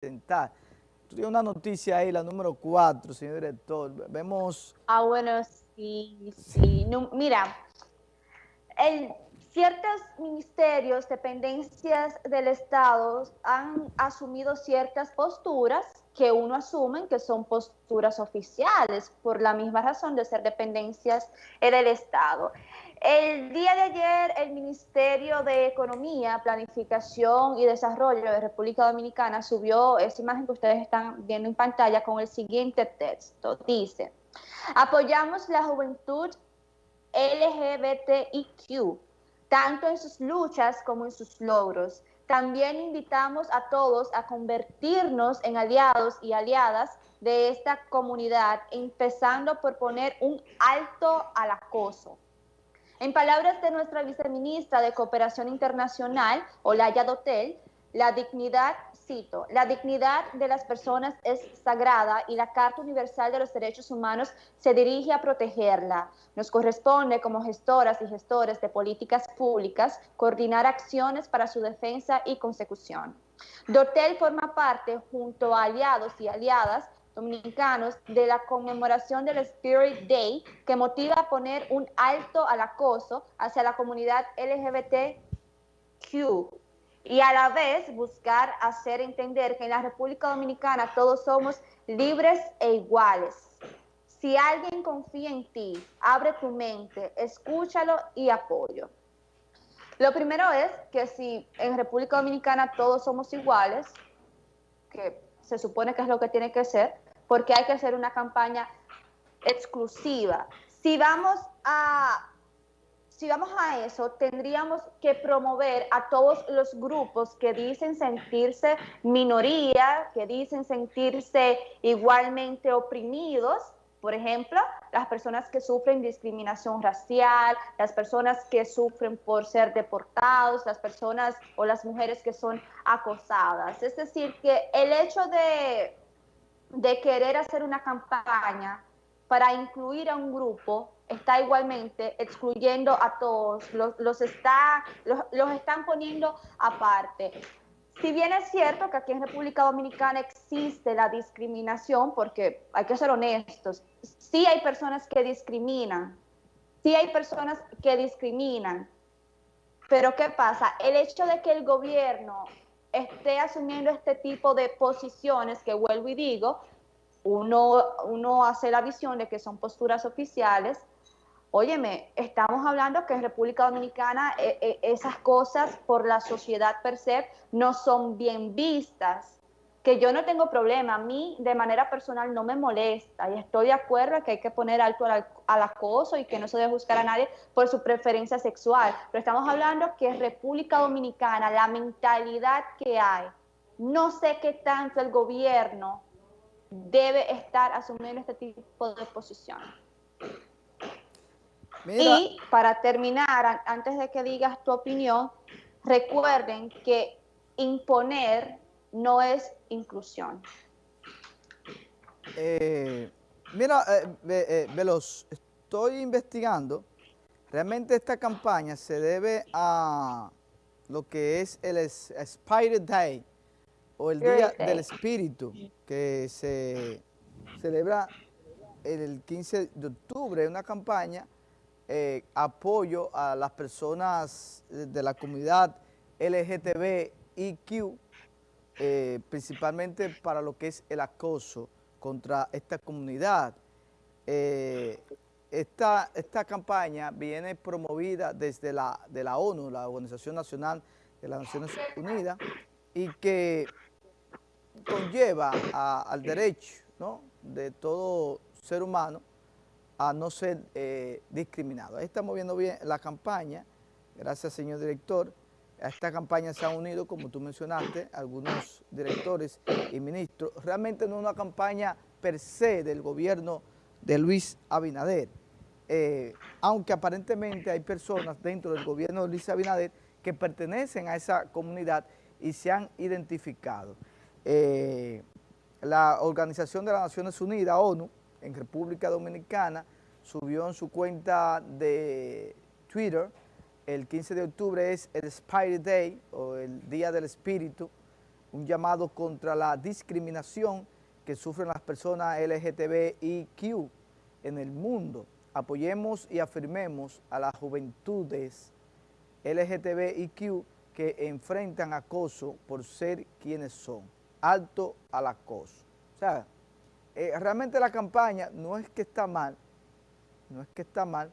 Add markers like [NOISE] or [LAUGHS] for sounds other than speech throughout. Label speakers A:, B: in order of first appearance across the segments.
A: presentar. Tú una noticia ahí, la número 4, señor director. Vemos...
B: Ah, bueno, sí, sí. mira, ciertos ministerios, dependencias del Estado han asumido ciertas posturas que uno asume que son posturas oficiales por la misma razón de ser dependencias del Estado. El día de ayer el Ministerio de Economía, Planificación y Desarrollo de República Dominicana subió esa imagen que ustedes están viendo en pantalla con el siguiente texto. Dice, apoyamos la juventud LGBTIQ, tanto en sus luchas como en sus logros. También invitamos a todos a convertirnos en aliados y aliadas de esta comunidad, empezando por poner un alto al acoso en palabras de nuestra viceministra de Cooperación Internacional, Olaya Dotel, la dignidad, cito, la dignidad de las personas es sagrada y la Carta Universal de los Derechos Humanos se dirige a protegerla. Nos corresponde como gestoras y gestores de políticas públicas coordinar acciones para su defensa y consecución. Dotel forma parte, junto a aliados y aliadas, dominicanos de la conmemoración del Spirit Day que motiva a poner un alto al acoso hacia la comunidad LGBTQ y a la vez buscar hacer entender que en la República Dominicana todos somos libres e iguales. Si alguien confía en ti, abre tu mente, escúchalo y apoyo. Lo primero es que si en República Dominicana todos somos iguales, que se supone que es lo que tiene que ser, porque hay que hacer una campaña exclusiva. Si vamos a si vamos a eso, tendríamos que promover a todos los grupos que dicen sentirse minoría, que dicen sentirse igualmente oprimidos, por ejemplo, las personas que sufren discriminación racial, las personas que sufren por ser deportados, las personas o las mujeres que son acosadas. Es decir, que el hecho de, de querer hacer una campaña para incluir a un grupo está igualmente excluyendo a todos, los, está, los, están poniendo aparte. Si bien es cierto que aquí en República Dominicana existe la discriminación, porque hay que ser honestos, sí hay personas que discriminan, sí hay personas que discriminan, pero ¿qué pasa? El hecho de que el gobierno esté asumiendo este tipo de posiciones, que vuelvo y digo, uno, uno hace la visión de que son posturas oficiales, Óyeme, estamos hablando que en República Dominicana eh, eh, esas cosas por la sociedad per se no son bien vistas, que yo no tengo problema, a mí de manera personal no me molesta y estoy de acuerdo que hay que poner alto al, acoso y que no se debe buscar a nadie por su preferencia sexual, pero estamos hablando que República Dominicana la mentalidad que hay, no sé qué tanto el gobierno debe estar asumiendo este tipo de posiciones. Y para terminar, antes de que digas tu opinión, recuerden que imponer no es inclusión.
A: Eh, mira, eh, eh, Veloz, estoy investigando. Realmente esta campaña se debe a lo que es el Spirit Day o el Día del Espíritu que se celebra el 15 de octubre, una campaña eh, apoyo a las personas de la comunidad LGTBIQ, eh, principalmente para lo que es el acoso contra esta comunidad. Eh, esta, esta campaña viene promovida desde la, de la ONU, la Organización Nacional de las Naciones Unidas, y que conlleva al derecho de todo ser humano a no ser eh, discriminado. Ahí estamos viendo bien la campaña, gracias señor director. A esta campaña se han unido, como tú mencionaste, algunos directores y ministros. Realmente no es una campaña per se del gobierno de Luis Abinader, eh, aunque aparentemente hay personas dentro del gobierno de Luis Abinader que pertenecen a esa comunidad y se han identificado. Eh, la Organización de las Naciones Unidas, ONU, en República Dominicana subió en su cuenta de Twitter, el 15 de octubre es el Spirit Day o el Día del Espíritu, un llamado contra la discriminación que sufren las personas LGTBIQ en el mundo. Apoyemos y afirmemos a las juventudes LGTBIQ que enfrentan acoso por ser quienes son. Alto al acoso. O sea, eh, realmente la campaña no es que está mal, no es que está mal.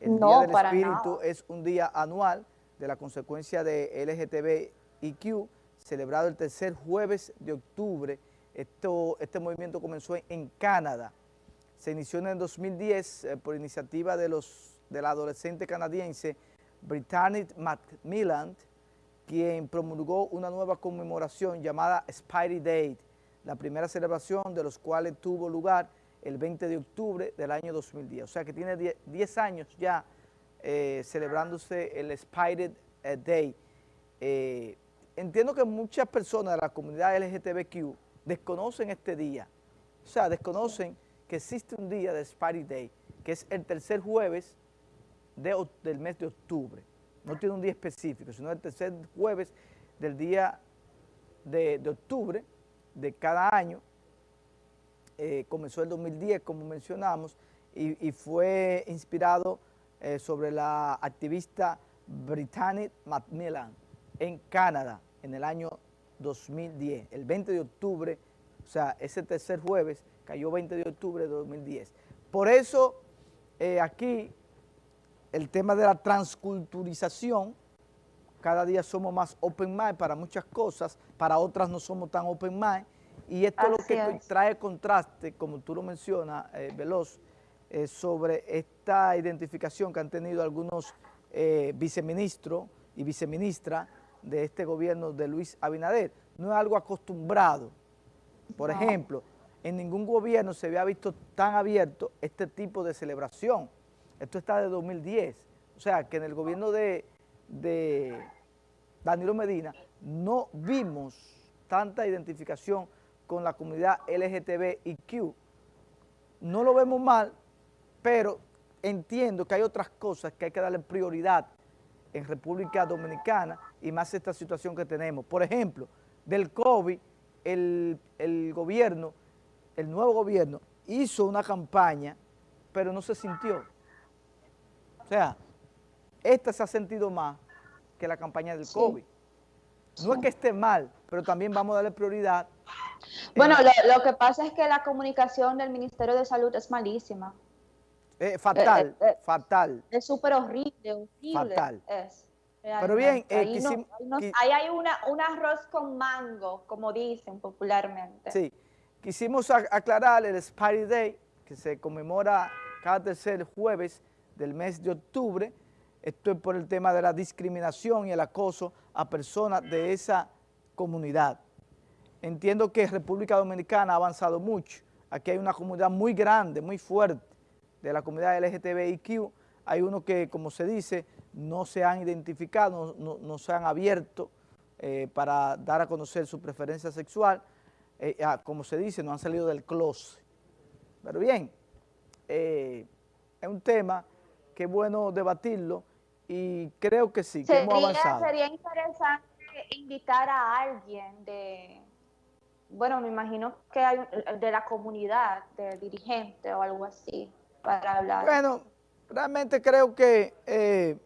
A: El Día del Espíritu es un día anual de la consecuencia de LGTBIQ, celebrado el tercer jueves de octubre. Esto, este movimiento comenzó en Canadá. Se inició en el 2010 eh, por iniciativa de, los, de la adolescente canadiense Brittany Macmillan, quien promulgó una nueva conmemoración llamada Spidey Day, la primera celebración de los cuales tuvo lugar el 20 de octubre del año 2010. O sea que tiene 10 años ya eh, celebrándose el Spidey eh, Day. Eh, entiendo que muchas personas de la comunidad LGTBQ desconocen este día, o sea, desconocen que existe un día de Spidey Day, que es el tercer jueves del mes de octubre no tiene un día específico, sino el tercer jueves del día de, octubre de cada año. Eh, comenzó el 2010, como mencionamos, y, fue inspirado eh, sobre la activista Brittany Macmillan en Canadá en el año 2010, el 20 de octubre, o sea, ese tercer jueves cayó 20 de octubre de 2010. Por eso eh, aquí el tema de la transculturización, cada día somos más open mind para muchas cosas, para otras no somos tan open mind, y esto es lo que trae contraste, como tú lo mencionas, eh, Veloz, eh, sobre esta identificación que han tenido algunos eh, viceministros y viceministras de este gobierno de Luis Abinader. No es algo acostumbrado. Por ejemplo, en ningún gobierno se había visto tan abierto este tipo de celebración. Esto está de 2010. O sea, que en el gobierno de, Danilo Medina no vimos tanta identificación con la comunidad LGTBIQ. No lo vemos mal, pero entiendo que hay otras cosas que hay que darle prioridad en República Dominicana y más esta situación que tenemos. Por ejemplo, del COVID, el, el gobierno, el nuevo gobierno, hizo una campaña, pero no se sintió. O sea, esta se ha sentido más que la campaña del COVID. No es que esté mal, pero también vamos a darle prioridad.
B: Bueno, lo, que pasa es que la comunicación del Ministerio de Salud es malísima.
A: Eh, fatal, eh, eh, fatal.
B: Es súper horrible, horrible.
A: Fatal. pero bien,
B: ahí, hay una, un arroz con mango, como dicen popularmente.
A: Sí, quisimos aclarar el Spidey Day, que se conmemora cada tercer jueves del mes de octubre. Esto es por el tema de la discriminación y el acoso a personas de esa comunidad. Entiendo que República Dominicana ha avanzado mucho. Aquí hay una comunidad muy grande, muy fuerte de la comunidad LGTBIQ. Hay unos que, como se dice, no se han identificado, no, se han abierto eh, para dar a conocer su preferencia sexual. Eh, ah, como se dice, no han salido del closet. Pero bien, eh, es un tema qué bueno debatirlo y creo que sí, que hemos avanzado.
B: Sería interesante invitar a alguien de, bueno, me imagino que hay de la comunidad, de dirigente o algo así, para hablar.
A: Bueno, realmente creo que eh,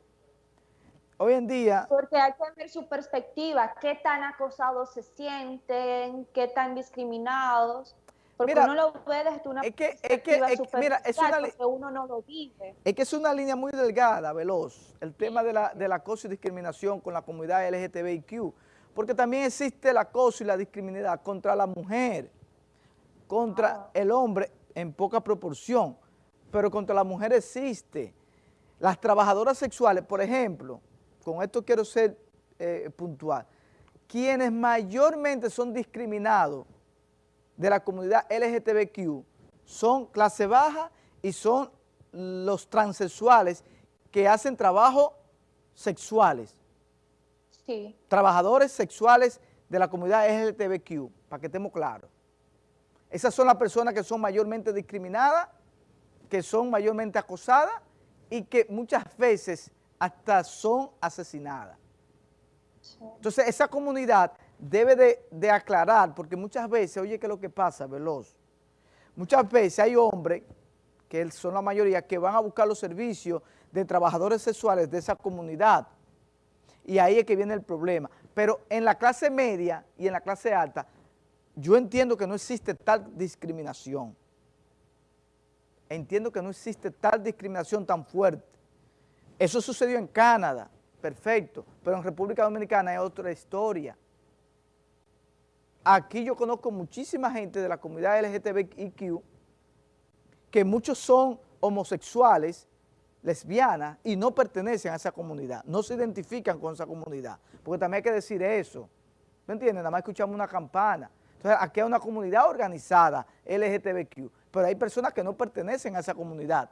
A: hoy en día...
B: Porque hay que ver su perspectiva, qué tan acosados se sienten, qué tan discriminados. Porque uno lo ve desde una es que, es que, mira, es una, uno no lo vive.
A: Es que es una línea muy delgada, veloz, el tema de la, del acoso y discriminación con la comunidad LGTBIQ, porque también existe el acoso y la discriminación contra la mujer, contra ah. el hombre en poca proporción, pero contra la mujer existe. Las trabajadoras sexuales, por ejemplo, con esto quiero ser eh, puntual, quienes mayormente son discriminados de la comunidad LGTBQ son clase baja y son los transexuales que hacen trabajo sexuales.
B: Sí.
A: Trabajadores sexuales de la comunidad LGTBQ, para que estemos claros. Esas son las personas que son mayormente discriminadas, que son mayormente acosadas y que muchas veces hasta son asesinadas. Entonces, esa comunidad debe de, de aclarar, porque muchas veces, oye, ¿qué es lo que pasa, Veloz? Muchas veces hay hombres, que son la mayoría, que van a buscar los servicios de trabajadores sexuales de esa comunidad. Y ahí es que viene el problema. Pero en la clase media y en la clase alta, yo entiendo que no existe tal discriminación. Entiendo que no existe tal discriminación tan fuerte. Eso sucedió en Canadá, perfecto, pero en República Dominicana es otra historia. Aquí yo conozco muchísima gente de la comunidad LGTBIQ que muchos son homosexuales, lesbianas y no pertenecen a esa comunidad, no se identifican con esa comunidad, porque también hay que decir eso, ¿me entiendes? Nada más escuchamos una campana. Entonces aquí hay una comunidad organizada LGTBQ, pero hay personas que no pertenecen a esa comunidad.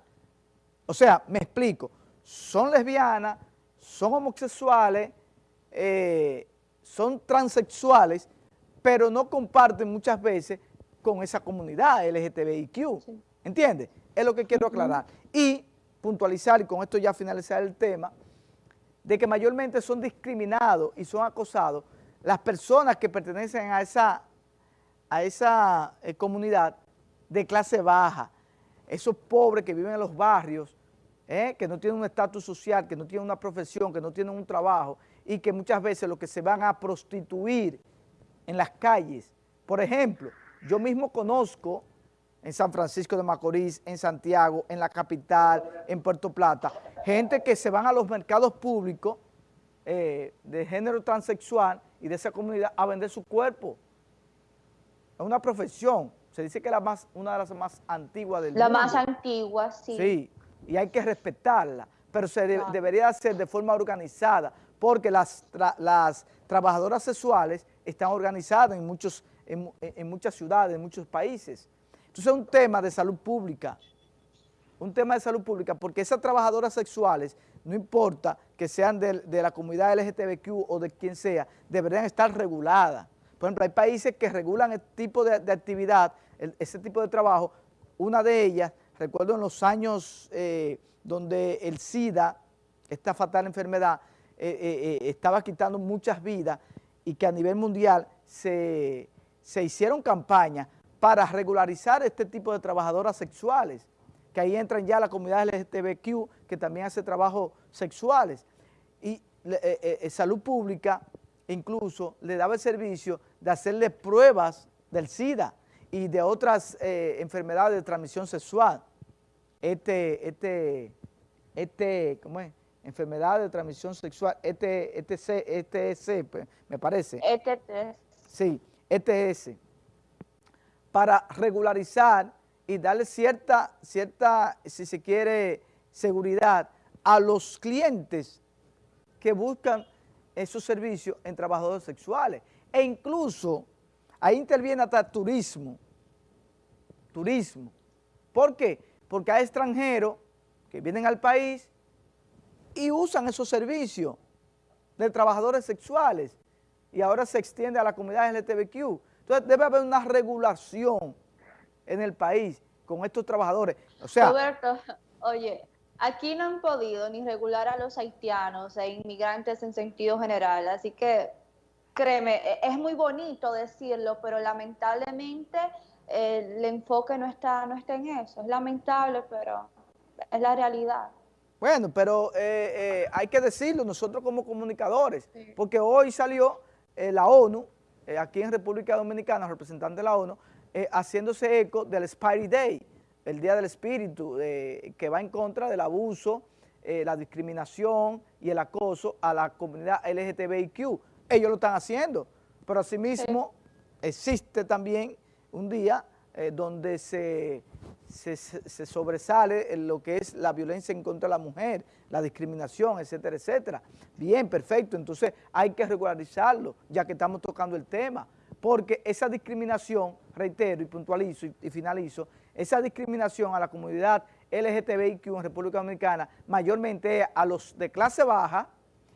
A: O sea, me explico, son lesbianas, son homosexuales, eh, son transexuales, pero no comparten muchas veces con esa comunidad LGTBIQ, ¿entiendes? Es lo que quiero aclarar. Y puntualizar, y con esto ya finalizar el tema, de que mayormente son discriminados y son acosados las personas que pertenecen a esa, a esa eh, comunidad de clase baja, esos pobres que viven en los barrios, eh, que no tienen un estatus social, que no tienen una profesión, que no tienen un trabajo y que muchas veces lo que se van a prostituir en las calles. Por ejemplo, yo mismo conozco en San Francisco de Macorís, en Santiago, en la capital, en Puerto Plata, gente que se van a los mercados públicos eh, de género transexual y de esa comunidad a vender su cuerpo. Es una profesión, se dice que es la más, una de las más antiguas del
B: la
A: mundo.
B: La más antigua, sí.
A: Sí, y hay que respetarla, pero se debería hacer de forma organizada, porque las, las trabajadoras sexuales están organizadas en, muchos, en, muchas ciudades, en muchos países. Entonces es un tema de salud pública, un tema de salud pública, porque esas trabajadoras sexuales, no importa que sean de, la comunidad LGTBQ o de quien sea, deberían estar reguladas. Por ejemplo, hay países que regulan este tipo de, actividad, ese tipo de trabajo. Una de ellas, recuerdo en los años eh, donde el SIDA, esta fatal enfermedad, eh, eh, estaba quitando muchas vidas y que a nivel mundial se, hicieron campañas para regularizar este tipo de trabajadoras sexuales, que ahí entran ya la comunidad LGTBQ, que también hace trabajos sexuales. Y eh, eh, eh, Salud Pública incluso le daba el servicio de hacerle pruebas del SIDA y de otras enfermedades de transmisión sexual. Este, este, este, ¿cómo es? enfermedad de transmisión sexual, ETS, ETS, pues, me parece.
B: ETS.
A: Sí, ETS, para regularizar y darle cierta, cierta, si se quiere, seguridad a los clientes que buscan esos servicios en trabajadores sexuales. E incluso ahí interviene hasta turismo, turismo. ¿Por qué? Porque hay extranjeros que vienen al país y usan esos servicios de trabajadores sexuales y ahora se extiende a la comunidad LGTBQ. Entonces debe haber una regulación en el país con estos trabajadores. O sea,
B: Roberto, [LAUGHS] oye, aquí no han podido ni regular a los haitianos e inmigrantes en sentido general, así que créeme, e, es muy bonito decirlo, pero lamentablemente el enfoque no está, no está en eso. Es lamentable, pero es la realidad.
A: Bueno, pero eh, eh, hay que decirlo nosotros como comunicadores, porque hoy salió eh, la ONU, aquí en República Dominicana, representante de la ONU, haciéndose eco del Spidey Day, el Día del Espíritu, que va en contra del abuso, la discriminación y el acoso a la comunidad LGTBIQ. Ellos lo están haciendo, pero asimismo existe también un día donde se se, sobresale en lo que es la violencia en contra de la mujer, la discriminación, etcétera, etcétera. Bien, perfecto, entonces hay que regularizarlo, ya que estamos tocando el tema, porque esa discriminación, reitero y puntualizo y, finalizo, esa discriminación a la comunidad LGTBIQ en República Dominicana, mayormente a los de clase baja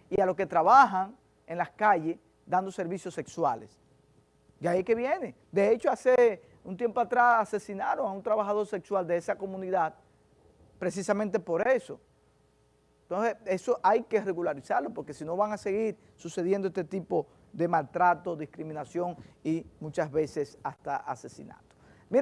A: y a los que trabajan en las calles dando servicios sexuales. Y ahí que viene. De hecho, hace un tiempo atrás asesinaron a un trabajador sexual de esa comunidad precisamente por eso. Entonces, eso hay que regularizarlo porque si no van a seguir sucediendo este tipo de maltrato, discriminación y muchas veces hasta asesinato.